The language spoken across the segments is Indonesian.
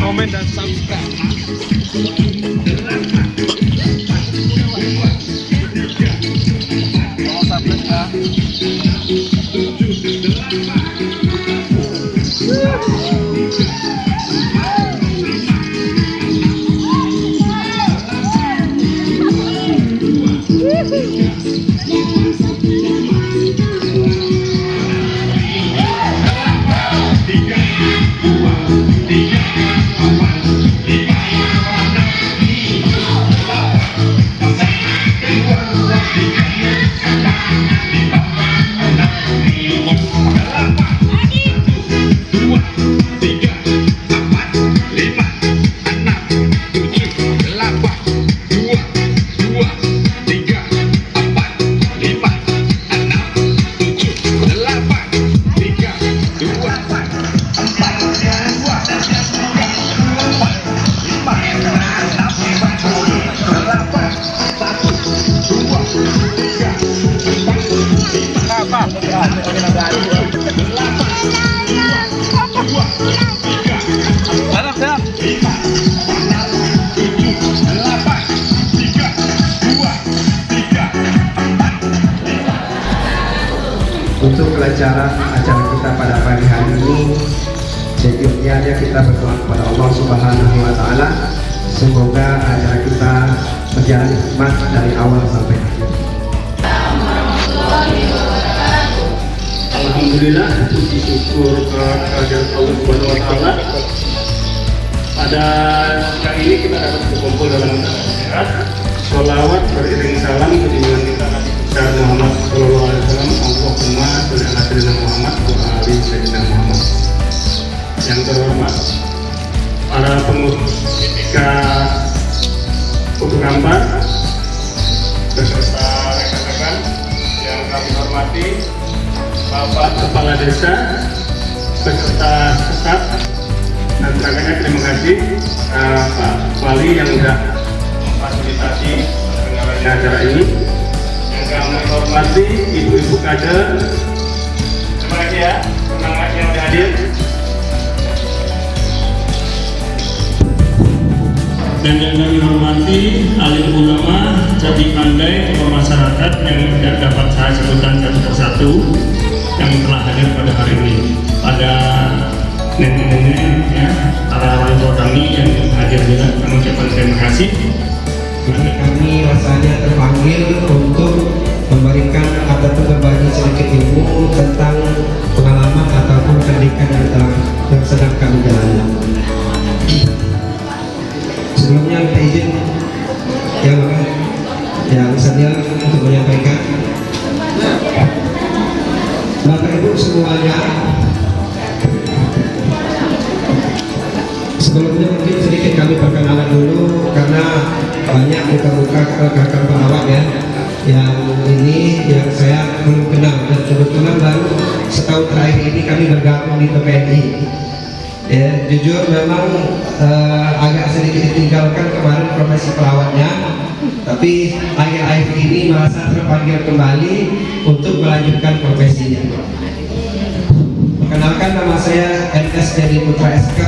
comment, dan subscribe. Setiapnya kita berdoa kepada Allah Subhanahu wa taala semoga acara kita berjalan hikmat dari awal sampai akhir. Alhamdulillah puji syukur kehadirat Allah Subhanahu wa taala. Pada siang ini kita dapat berkumpul dalam sehat. Salawat beriring salam ketimbang kita Nabi Muhammad Sallallahu Alaihi Wasallam. Allahumma sholli ala sayyidina Muhammad wa ali sayyidina Muhammad. Yang terhormat para pengurus ketika Kutu Kampar beserta rekan-rekan yang kami hormati Bapak Kepala Desa beserta staf dan terakhirnya terima kasih. Uh, Pak Wali yang sudah memfasilitasi penyelenggaraan acara ini. Yang kami hormati Ibu-Ibu kader dan yang kami hormati alim ulama jadi pandai tokoh masyarakat yang tidak dapat saya sebutkan satu persatu yang telah hadir pada hari ini pada nenek-nenek ya para wali tua kami yang hadir juga kami ucapkan terima kasih kami rasanya terpanggil untuk memberikan ataupun berbagi sedikit ilmu tentang pengalaman ataupun pendidikan yang, telah, yang sedang kami jalani. Sebelumnya minta izin. Yang yang senior untuk menyampaikan. Bapak Ibu semuanya, sebelumnya mungkin sedikit kami perkenalan dulu karena banyak muka-muka rekan pelawak ya yang ini yang saya belum kenal. Dan kebetulan baru setahun terakhir ini kami bergabung di PPNI ya jujur memang eh, agak sedikit ditinggalkan kemarin profesi pelawaknya tapi akhir-akhir ini merasa terpanggil kembali untuk melanjutkan profesinya. Perkenalkan nama saya NS Jadi Putra SK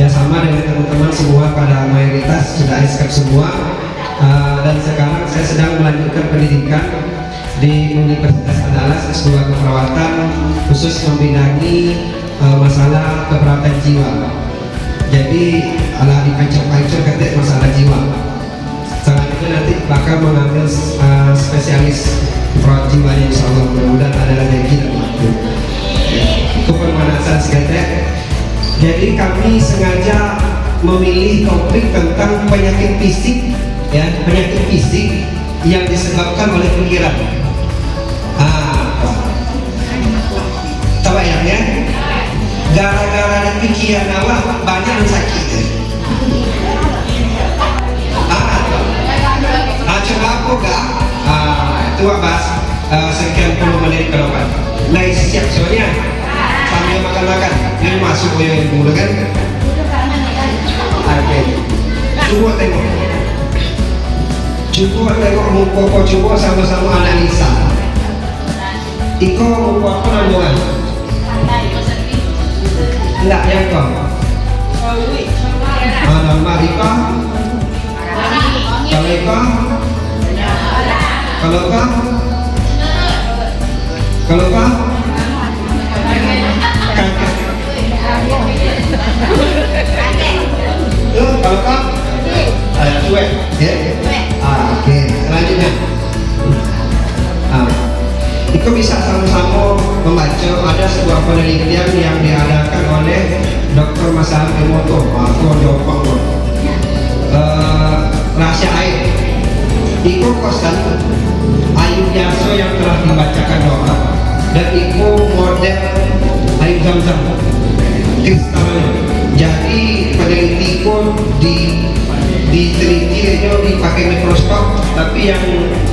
ya sama dengan teman-teman semua pada mayoritas sudah SK semua. Uh, dan sekarang saya sedang melanjutkan pendidikan di Universitas Andalas S2 Keperawatan khusus membidangi uh, masalah keperawatan jiwa. Jadi ala dipancur-pancur ketik masalah jiwa. Selanjutnya nanti bakal mengambil uh, spesialis perawat jiwa insya Allah. Mudah-mudahan ada rezeki dan waktu kepemanasan seketek. Jadi kami sengaja memilih topik tentang penyakit fisik ya penyakit fisik yang disebabkan oleh pikiran ah gara-gara ada pikiran awak banyak yang sakit ah. Ah coba aku gak ah itu bas uh, sekian puluh menit ke depan. Nah siap soalnya sambil makan-makan ini masuk yang muda kan? Oke. Coba tengok. Coba tengok muka coba sama-sama analisa. Iko muka. apa nambungan? Ya Ah, kalau Iko Ada cuek Ya? Oke. Selanjutnya Ah, itu bisa sama-sama membaca ada sebuah penelitian yang Dr. Masaru Emoto aku jawab uh, rahasia air. Itu kosan ayu biasa yang telah dibacakan doa dan itu model air zam-zam. Kristalnya jadi peneliti pun di diteliti itu dipakai mikroskop. Tapi yang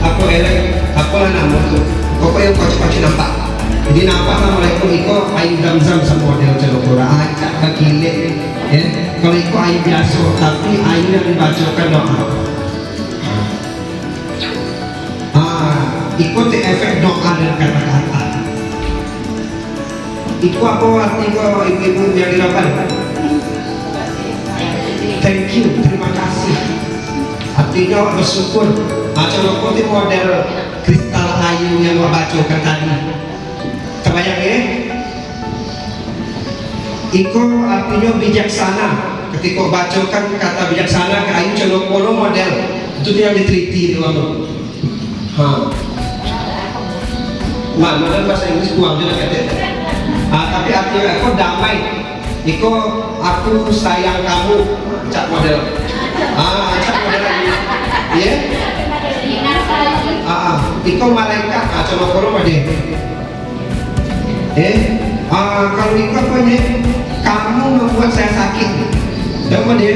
aku elek aku lah nama tuh pokoknya yang kocok-kocok nampak. Jadi nampak lah mereka itu air zam-zam sama model celokura kekilik ya. Kalau itu air biasa tapi air yang dibacakan doa ah ikuti efek doa dan kata-kata. Itu apa arti kau ibu-ibu yang dilakukan thank you terima kasih. Artinya bersyukur. Macam itu model kristal ayu yang membacakan tadi. Terbayang ya Iko artinya bijaksana. Ketika bacakan kata bijaksana ke ayu celokolo model. Itu yang diteliti itu kamu ha. Mak, model bahasa Inggris kurang juga kata ah, tapi artinya aku damai. Iko aku sayang kamu cak model. Ah cak model lagi. Ya ah. Iko malaikat. Ah coba kalau ada eh? Ah, kalau Iko apa ya kamu membuat saya sakit. Apa dia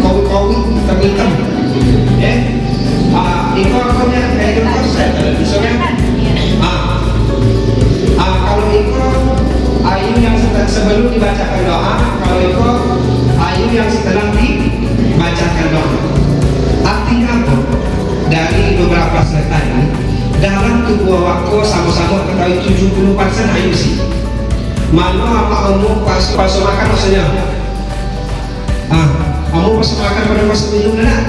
kowi-kowi hitam-hitam. Eh ah, Iko apa ya kayak gitu saya misalnya ah, ah kalau Iko ayu yang sebelum dibacakan doa kalau itu mana apa kamu pas pas makan maksudnya? Ah kamu pas makan pada pas minum nak?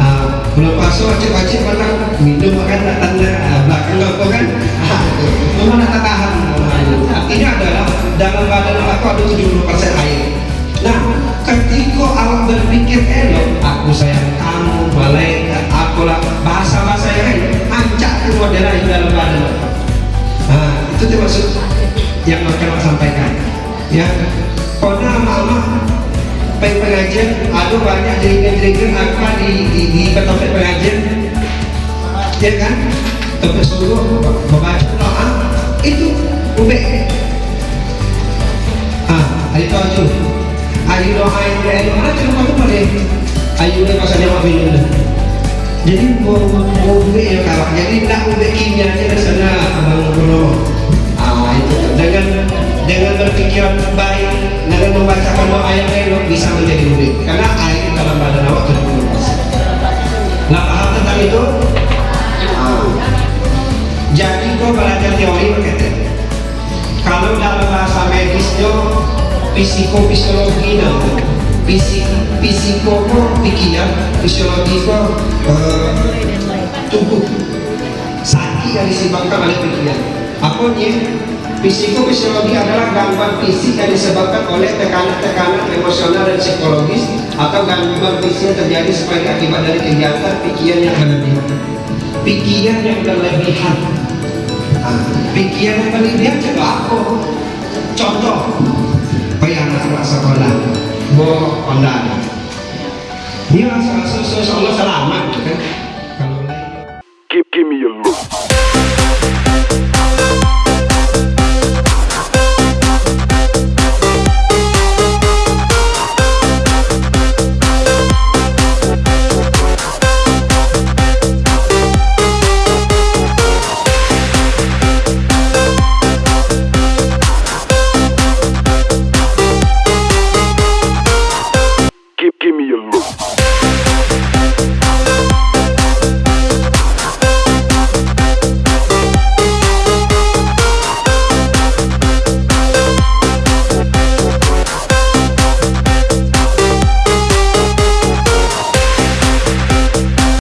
Ah belum paso wajib-wajib mana minum makan tak tanda ah, belakang apa kan? Ah, mana tak tahan. Artinya adalah dalam badan aku ada 70% air. Nah ketika Allah berpikir elok aku sayang kamu malaikat aku lah bahasa-bahasa yang lain ancak keluar dari dalam badan. Nah itu termasuk yang akan sampaikan. Ya karena pengen pengajian ada banyak jaringan-jaringan apa di di, di pengajian ya kan? Tempat suruh membaca doa itu ubek ah ayo tahu ayo doa yang dia mana cuma tu pada ayo ni pasal minum dah jadi mau mau ubek ya kawan jadi nak ubek kimia ni sana abang ah itu dengan dengan berpikiran baik dengan membacakan doa yang elok bisa menjadi murid. Karena air dalam badan awak tujuh puluh nah paham tentang itu? Ah. Jadi kau belajar teori berkata kalau dalam bahasa medisnya psikofisiologi namanya fisiko pikiran fisiologi kok eh, tubuh sakit dari disebabkan oleh pikiran. Apa dia? Psikofisiologi adalah gangguan fisik yang disebabkan oleh tekanan-tekanan emosional dan psikologis atau gangguan fisik yang terjadi sebagai akibat dari kegiatan pikiran yang berlebihan. Pikiran yang berlebihan. Ah, pikiran yang berlebihan juga apa? Contoh, kayak anak-anak sekolah, bawa kondangan. Dia rasa-rasa Allah selamat, kan?